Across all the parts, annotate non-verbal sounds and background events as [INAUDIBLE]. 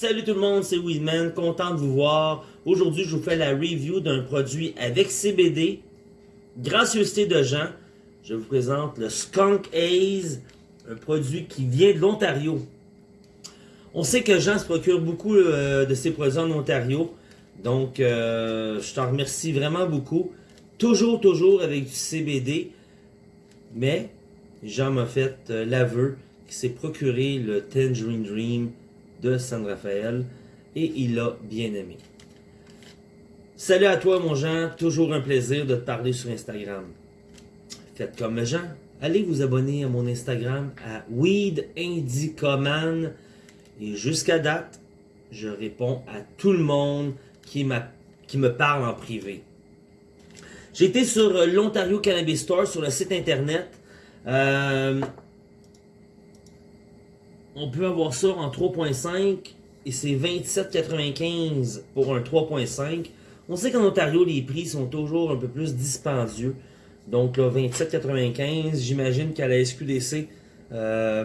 Salut tout le monde, c'est Weedman, content de vous voir. Aujourd'hui, je vous fais la review d'un produit avec CBD. Gracieuseté de Jean, je vous présente le Skunk Haze, un produit qui vient de l'Ontario. On sait que Jean se procure beaucoup euh, de ses produits en Ontario, donc euh, je t'en remercie vraiment beaucoup. Toujours, toujours avec du CBD, mais Jean m'a fait euh, l'aveu qu'il s'est procuré le Tangerine Dream de San Rafael et il l'a bien aimé. Salut à toi mon Jean, toujours un plaisir de te parler sur Instagram. Faites comme Jean, allez vous abonner à mon Instagram à Weed Indicoman et jusqu'à date, je réponds à tout le monde qui, me parle en privé. J'ai été sur l'Ontario Cannabis Store sur le site internet. Euh, on peut avoir ça en 3.5 et c'est 27,95 pour un 3.5. On sait qu'en Ontario, les prix sont toujours un peu plus dispendieux. Donc là, 27,95, j'imagine qu'à la SQDC, euh,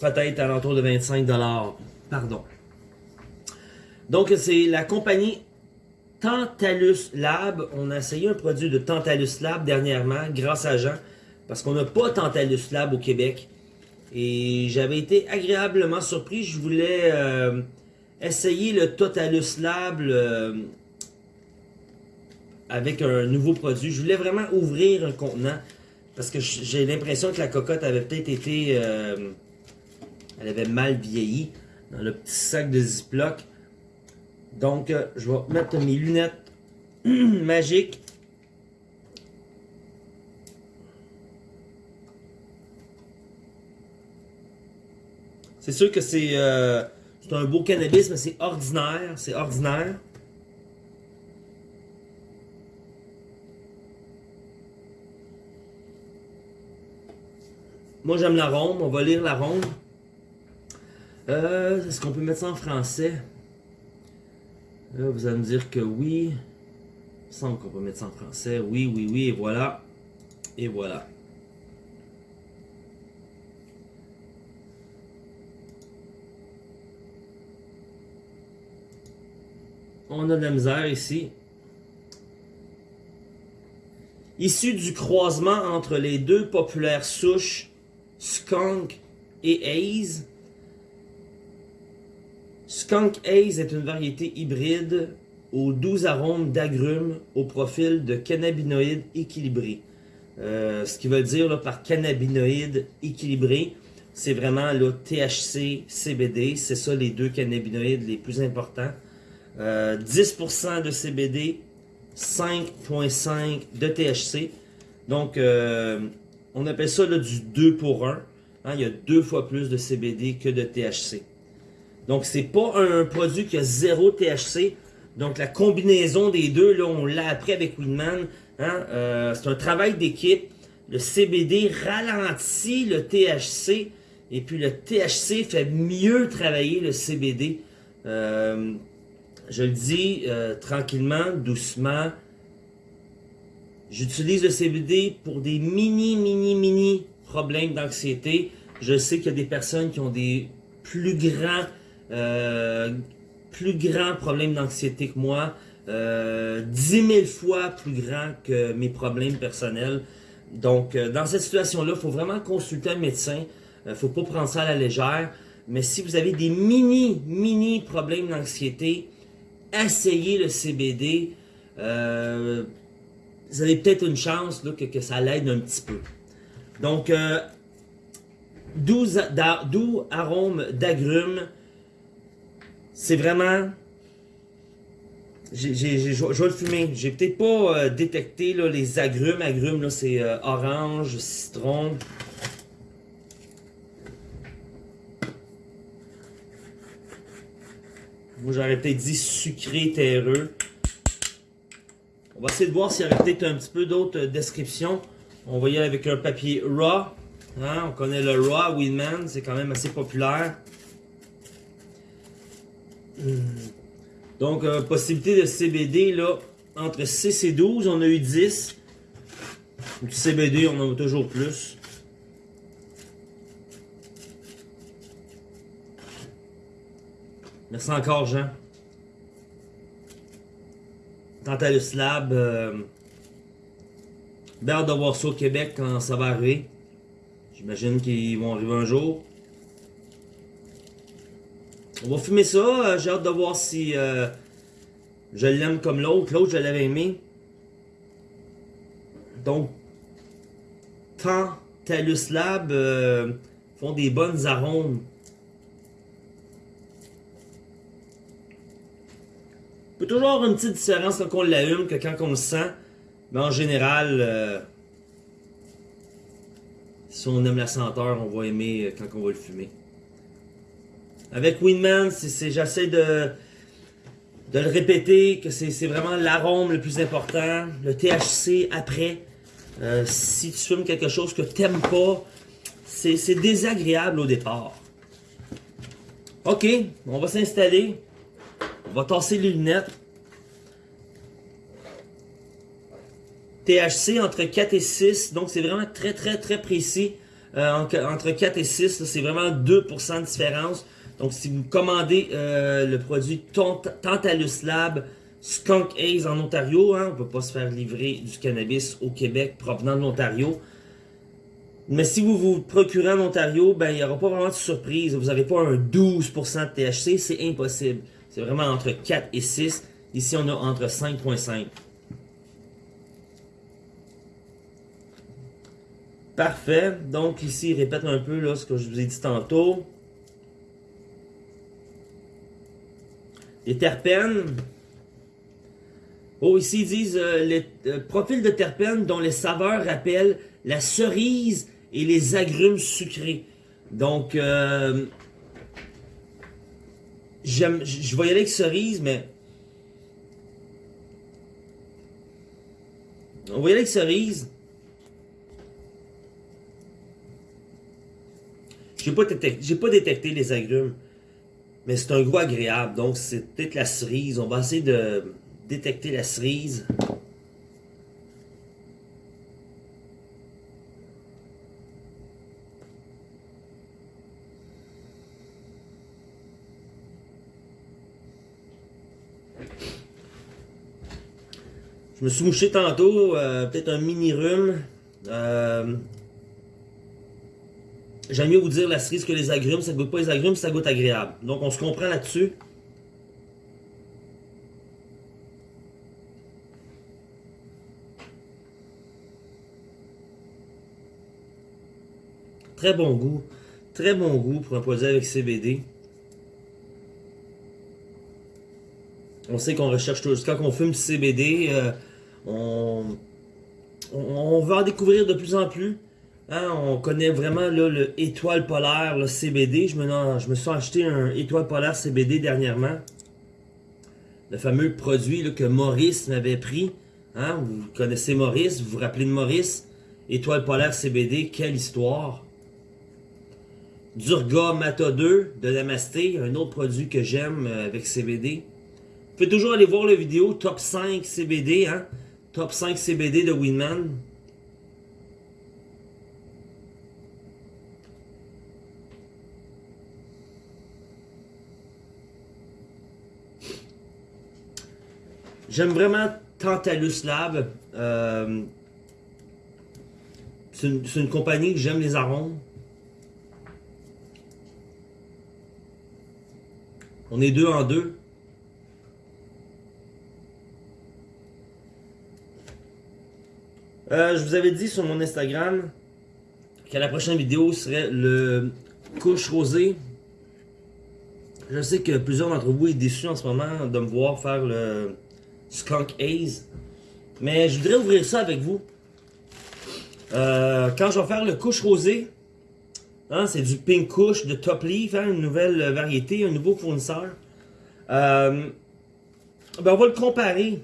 peut-être à l'entour de 25$. Pardon. Donc c'est la compagnie Tantalus Lab. On a essayé un produit de Tantalus Lab dernièrement, grâce à Jean, parce qu'on n'a pas Tantalus Lab au Québec. Et j'avais été agréablement surpris. Je voulais euh, essayer le Totalus Lab euh, avec un nouveau produit. Je voulais vraiment ouvrir un contenant. Parce que j'ai l'impression que la cocotte avait peut-être été... Euh, elle avait mal vieilli dans le petit sac de Ziploc. Donc, je vais mettre mes lunettes [CLEARS THROAT] magiques C'est sûr que c'est euh, un beau cannabis, mais c'est ordinaire. C'est ordinaire. Moi, j'aime l'arôme. On va lire l'arôme. Euh, Est-ce qu'on peut mettre ça en français? Vous allez me dire que oui. Il me semble qu'on peut mettre ça en français. Oui, oui, oui, et voilà. Et voilà. On a de la misère ici. Issu du croisement entre les deux populaires souches, Skunk et Haze. Skunk Haze est une variété hybride aux doux arômes d'agrumes au profil de cannabinoïdes équilibrés. Euh, ce qui veut dire par cannabinoïdes équilibrés, c'est vraiment le THC, CBD, c'est ça les deux cannabinoïdes les plus importants. 10% euh, de CBD, 5.5 de THC. Donc, euh, on appelle ça du 2 pour 1. Hein, il y a deux fois plus de CBD que de THC. Donc, c'est pas un produit qui a zéro THC. Donc, la combinaison des deux, là, on l'a appris avec Winman. Hein, euh, c'est un travail d'équipe. Le CBD ralentit le THC. Et puis, le THC fait mieux travailler le CBD. Euh, je le dis euh, tranquillement, doucement. J'utilise le CBD pour des mini, mini, mini problèmes d'anxiété. Je sais qu'il y a des personnes qui ont des plus grands, euh, plus grands problèmes d'anxiété que moi. Euh, 10 000 fois plus grands que mes problèmes personnels. Donc, euh, dans cette situation-là, il faut vraiment consulter un médecin. Il ne faut pas prendre ça à la légère. Mais si vous avez des mini, mini problèmes d'anxiété, essayez le CBD. Euh, vous avez peut-être une chance que, ça l'aide un petit peu. Donc, euh, doux, arôme d'agrumes. C'est vraiment... je vais le fumer. J'ai peut-être pas euh, détecté les agrumes. Agrumes, c'est euh, orange, citron. Moi, j'aurais peut-être dit sucré, terreux. On va essayer de voir s'il y aurait peut-être un petit peu d'autres descriptions. On va y aller avec un papier raw. Hein, on connaît le raw Winman, c'est quand même assez populaire. Hmm. Donc, euh, possibilité de CBD, là, entre 6 et 12, on a eu 10. Du CBD, on en a toujours plus. Merci encore, Jean. Tantalus Lab. Euh, Bien de voir ça au Québec quand ça va arriver. J'imagine qu'ils vont arriver un jour. On va fumer ça. Euh, j'ai hâte de voir si euh, je l'aime comme l'autre. L'autre, je l'avais aimé. Donc, Tantalus Lab euh, font des bonnes arômes. Peut toujours une petite différence quand on l'allume que quand on le sent. Mais en général, euh, si on aime la senteur, on va aimer euh, quand on va le fumer. Avec Winman, j'essaie de, le répéter, que c'est vraiment l'arôme le plus important, le THC après. Euh, si tu fumes quelque chose que tu n'aimes pas, c'est désagréable au départ. Ok, on va s'installer. Va tasser les lunettes. THC entre 4 et 6, donc c'est vraiment très très très précis. Euh, entre 4 et 6, c'est vraiment 2% de différence. Donc si vous commandez euh, le produit Tantalus Lab Skunk Haze en Ontario, hein, on ne peut pas se faire livrer du cannabis au Québec provenant de l'Ontario. Mais si vous vous procurez en Ontario, ben il n'y aura pas vraiment de surprise. Vous n'avez pas un 12% de THC, c'est impossible. C'est vraiment entre 4 et 6. Ici, on a entre 5.5. Parfait. Donc ici, il répète un peu là, ce que je vous ai dit tantôt. Les terpènes. Oh, ici, ils disent euh, les euh, profils de terpènes dont les saveurs rappellent la cerise et les agrumes sucrés. Donc, euh, j'aime, je vais y aller avec cerise, mais... On va y aller avec cerise. J'ai pas, pas détecté les agrumes. Mais c'est un goût agréable. Donc, c'est peut-être la cerise. On va essayer de détecter la cerise. Je me suis mouché tantôt, euh, peut-être un mini rhume. Euh, J'aime mieux vous dire la cerise que les agrumes. Ça goûte pas les agrumes, ça goûte agréable. Donc on se comprend là-dessus. Très bon goût. Très bon goût pour un produit avec CBD. On sait qu'on recherche toujours. Quand on fume CBD, euh, on, va en découvrir de plus en plus. Hein, on connaît vraiment le étoile polaire, le CBD. Je me, je me suis acheté un étoile polaire CBD dernièrement. Le fameux produit que Maurice m'avait pris. Hein, vous connaissez Maurice, vous vous rappelez de Maurice? Étoile polaire CBD, quelle histoire. Durga Mata 2 de Namasté, un autre produit que j'aime euh, avec CBD. Vous pouvez toujours aller voir la vidéo Top 5 CBD, hein? Top 5 CBD de Winman. J'aime vraiment Tantalus Lab. Euh, c'est une, compagnie que j'aime les arômes. On est deux en deux. Euh, je vous avais dit sur mon Instagram que la prochaine vidéo serait le couche rosé. Je sais que plusieurs d'entre vous sont déçus en ce moment de me voir faire le Skunk Haze. Mais je voudrais ouvrir ça avec vous. Euh, quand je vais faire le couche rosé, hein, c'est du Pink Kush de Top Leaf, hein, une nouvelle variété, un nouveau fournisseur. Euh, ben on va le comparer.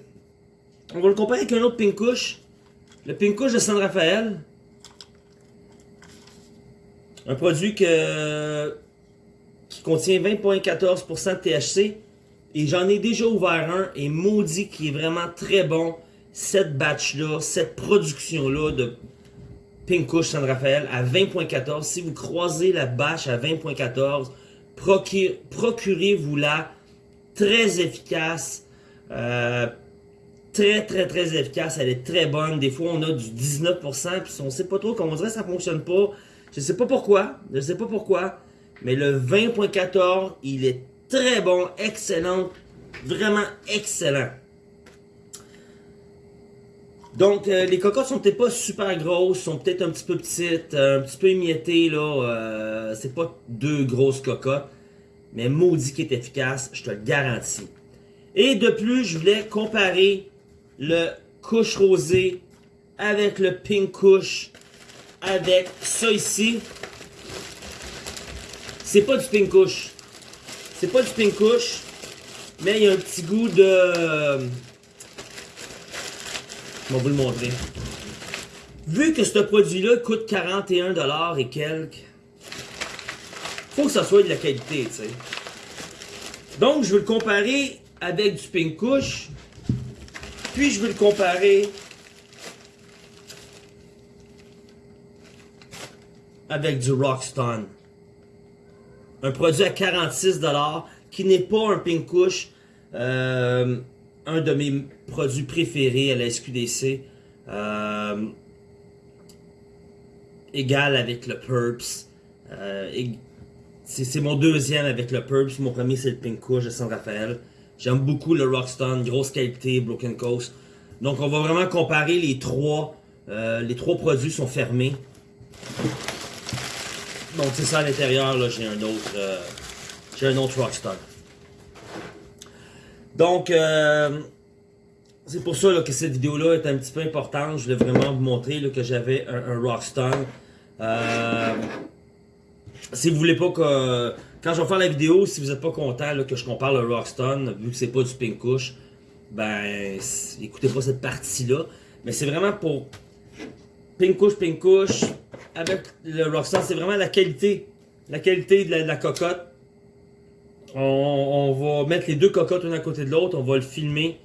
On va le comparer avec un autre Pink Kush. Le Pink Kush de San Rafael. Un produit qui contient 20.14% de THC. Et j'en ai déjà ouvert un et maudit qui est vraiment très bon. Cette batch-là, cette production-là de Pink Kush San Rafael à 20.14. Si vous croisez la batch à 20.14, procurez-vous-la très efficace. Euh, très, très, très efficace. Elle est très bonne. Des fois, on a du 19%, puis on sait pas trop comment on dirait ça fonctionne pas. Je sais pas pourquoi. Je sais pas pourquoi. Mais le 20.14, il est très bon, excellent. Vraiment excellent. Donc, euh, les cocottes sont peut-être pas super grosses, sont peut-être un petit peu petites, euh, un petit peu émiettées, là. Euh, c'est pas deux grosses cocottes. Mais maudit qui est efficace, je te le garantis. Et de plus, je voulais comparer le couche rosé avec le pink couche avec ça ici. C'est pas du pink couche. C'est pas du pink couche, mais il y a un petit goût de je vais vous le montrer. Vu que ce produit-là coûte 41$ et quelques, faut que ça soit de la qualité, tu sais. Donc, je vais le comparer avec du Pink Kush, puis je vais le comparer? Avec du Rockstone. Un produit à 46$ qui n'est pas un Pink Kush. Euh, un de mes produits préférés à la SQDC. Euh, égal avec le Purps. Euh, c'est mon deuxième avec le Purps. Mon premier, c'est le Pink Kush de San Rafael. J'aime beaucoup le Rockstone, grosse qualité, Broken Coast. Donc, on va vraiment comparer les trois. Euh, les trois produits sont fermés. Donc, c'est ça à l'intérieur. Là, j'ai un autre. j'ai un autre Rockstone. Donc, euh, c'est pour ça que cette vidéo-là est un petit peu importante. Je voulais vraiment vous montrer que j'avais un, un, Rockstone. Euh, si vous voulez pas que... Quand je vais faire la vidéo, si vous n'êtes pas content que je compare le Rockstone, vu que c'est pas du Pink Kush, ben, écoutez pas cette partie-là. Mais c'est vraiment pour Pink Kush, Pink avec le Rockstone, c'est vraiment la qualité. La qualité de la cocotte on, va mettre les deux cocottes une à côté de l'autre, on va le filmer.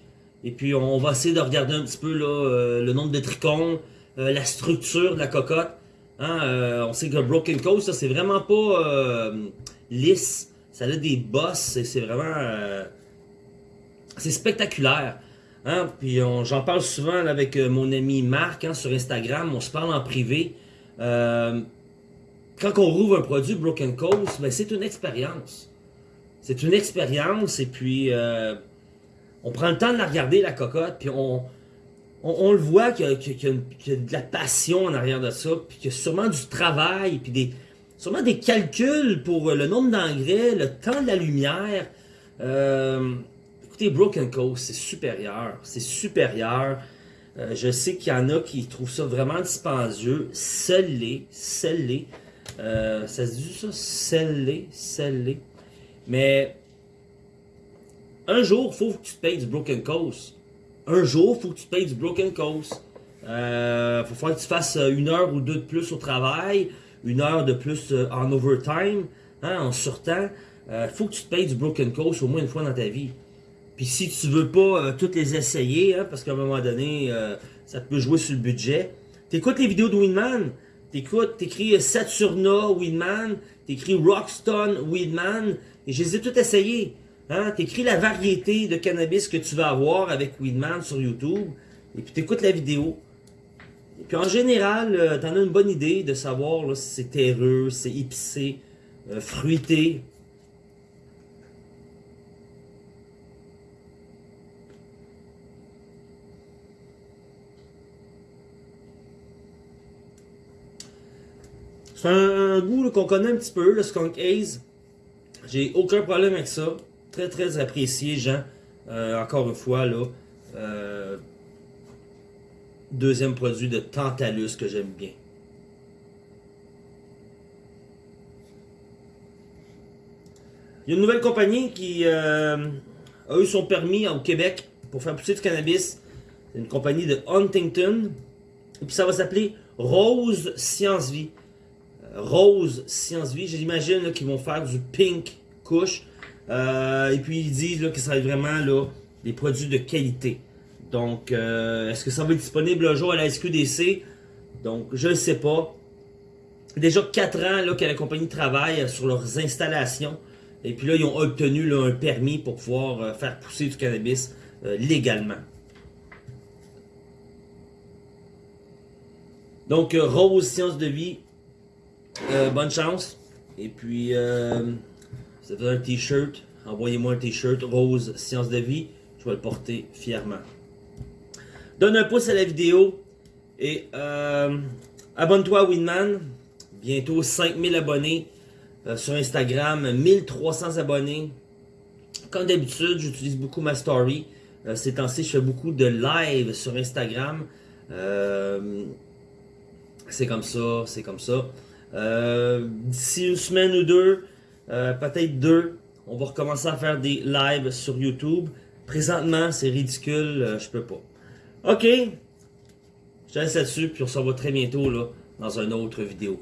Et puis on va essayer de regarder un petit peu là, euh, le nombre de trichomes, euh, la structure de la cocotte. Hein, euh, on sait que Broken Coast, c'est vraiment pas lisse. Ça a des bosses, c'est vraiment... c'est spectaculaire. Hein? Puis j'en parle souvent avec mon ami Marc hein, sur Instagram, on se parle en privé. quand on rouvre un produit Broken Coast, ben, c'est une expérience. C'est une expérience et puis euh, on prend le temps de la regarder, la cocotte, puis on, on, le voit qu'il y, a de la passion en arrière de ça, puis qu'il y a sûrement du travail, puis des, sûrement des calculs pour le nombre d'engrais, le temps de la lumière. Euh, écoutez, Broken Coast, c'est supérieur. C'est supérieur. Euh, je sais qu'il y en a qui trouvent ça vraiment dispendieux. Scellé, scellé. ça se dit ça? Scellé, scellé. Mais un jour, il faut que tu te payes du Broken Coast. Un jour, il faut que tu te payes du Broken Coast. Euh, faut que tu fasses euh, une heure ou deux de plus au travail, une heure de plus euh, en overtime, hein, en surtemps. Euh, faut que tu te payes du Broken Coast au moins une fois dans ta vie. Puis si tu veux pas toutes les essayer, hein, parce qu'à un moment donné, ça peut jouer sur le budget, t'écoutes les vidéos de Winman, t'écoutes, t'écris Saturna Winman, t'écris Rockstone Weedman, et je les ai toutes essayées. Hein? T'écris la variété de cannabis que tu vas avoir avec Weedman sur YouTube, et puis t'écoutes la vidéo. Puis en général, euh, t'en as une bonne idée de savoir là, si c'est terreux, c'est épicé, euh, fruité. C'est un, goût qu'on connaît un petit peu, le Skunk Haze. J'ai aucun problème avec ça. Très très apprécié, Jean. Euh, encore une fois, là. Euh, deuxième produit de Tantalus que j'aime bien. Il y a une nouvelle compagnie qui euh, a eu son permis au Québec pour faire pousser du cannabis. C'est une compagnie de Huntington. Et puis ça va s'appeler Rose Science Vie. Rose Science Vie. J'imagine qu'ils vont faire du pink couche. Euh, et puis ils disent là, que ça va vraiment là, des produits de qualité. Donc, euh, est-ce que ça va être disponible un jour à la SQDC? Donc, je ne sais pas. Déjà 4 ans là, que la compagnie travaille sur leurs installations. Et puis là, ils ont obtenu un permis pour pouvoir euh, faire pousser du cannabis euh, légalement. Donc, euh, Rose Science de Vie, euh, bonne chance. Et puis, euh, fait un t-shirt. Envoyez-moi un t-shirt Rose Science de Vie. Je vais le porter fièrement. Donne un pouce à la vidéo. Et euh, abonne-toi à Winman. Bientôt 5000 abonnés euh, sur Instagram. 1300 abonnés. Comme d'habitude, j'utilise beaucoup ma story. Euh, ces temps-ci, je fais beaucoup de live sur Instagram. C'est comme ça, c'est comme ça. D'ici une semaine ou deux, peut-être deux, on va recommencer à faire des lives sur YouTube. Présentement, c'est ridicule, je peux pas. Ok, je te laisse là-dessus, puis on se revoit très bientôt dans une autre vidéo.